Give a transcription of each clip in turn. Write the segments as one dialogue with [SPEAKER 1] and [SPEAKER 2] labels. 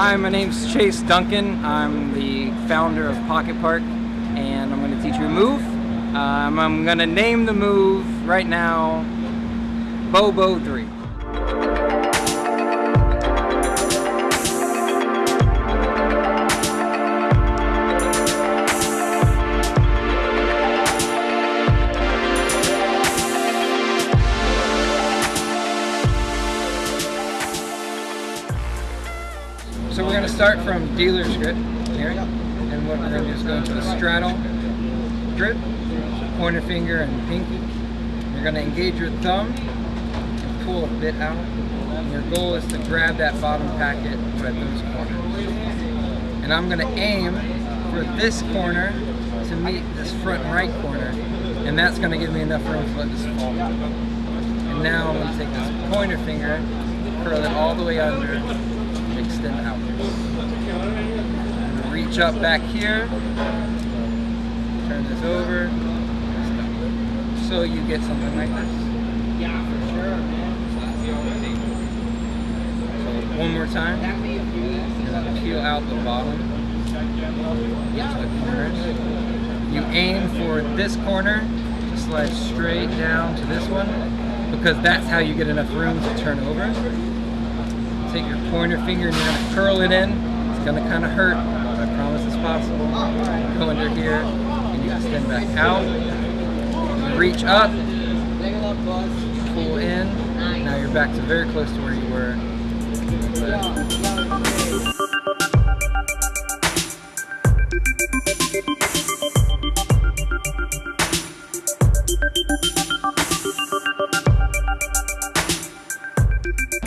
[SPEAKER 1] Hi, my name's Chase Duncan. I'm the founder of Pocket Park and I'm going to teach you a move. Um, I'm going to name the move right now Bobo 3. So we're going to start from dealer's grip here. And what we're going to do is go into the straddle grip, pointer finger and pinky. You're going to engage your thumb and pull a bit out. And your goal is to grab that bottom packet at those corners. And I'm going to aim for this corner to meet this front right corner. And that's going to give me enough room for it to let this fall. And now I'm going to take this pointer finger, curl it all the way under, extend out. Up back here, turn this over, so you get something like this. Yeah, for sure, man. So one more time, peel out the bottom to the. You aim for this corner to slide straight down to this one, because that's how you get enough room to turn over take your pointer finger and you're gonna curl it in. It's gonna kind of hurt, possible. Go under here and you extend back out. Reach up, pull in. Now you're back to very close to where you were.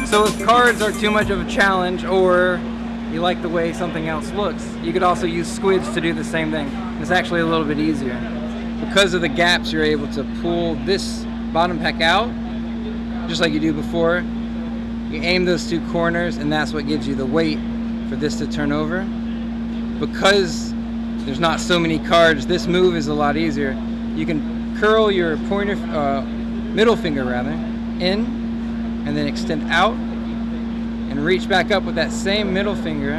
[SPEAKER 1] So if cards are too much of a challenge or you like the way something else looks, you could also use squids to do the same thing. It's actually a little bit easier. Because of the gaps, you're able to pull this bottom pack out, just like you do before. You aim those two corners and that's what gives you the weight for this to turn over. Because there's not so many cards, this move is a lot easier. You can curl your pointer, uh, middle finger rather, in and then extend out and reach back up with that same middle finger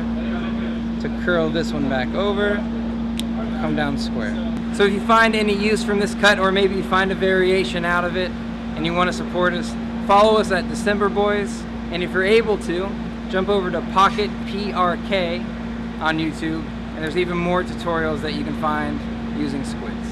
[SPEAKER 1] to curl this one back over, come down square. So if you find any use from this cut or maybe you find a variation out of it and you want to support us, follow us at December Boys and if you're able to, jump over to Pocket PRK on YouTube and there's even more tutorials that you can find using squids.